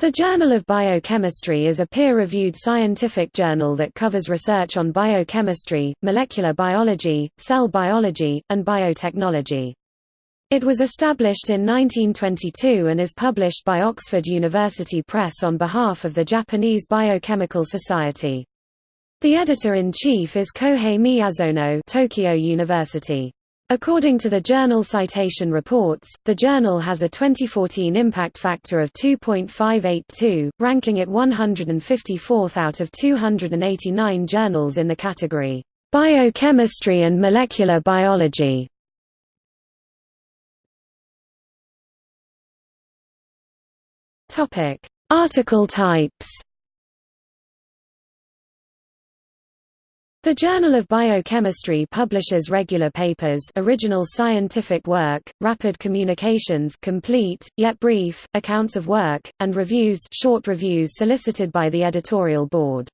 The Journal of Biochemistry is a peer-reviewed scientific journal that covers research on biochemistry, molecular biology, cell biology, and biotechnology. It was established in 1922 and is published by Oxford University Press on behalf of the Japanese Biochemical Society. The editor-in-chief is Kohei Miyazono Tokyo University. According to the journal Citation Reports, the journal has a 2014 impact factor of 2.582, ranking it 154th out of 289 journals in the category, Biochemistry and Molecular Biology. Article types The Journal of Biochemistry publishes regular papers original scientific work, rapid communications complete, yet brief, accounts of work, and reviews short reviews solicited by the editorial board.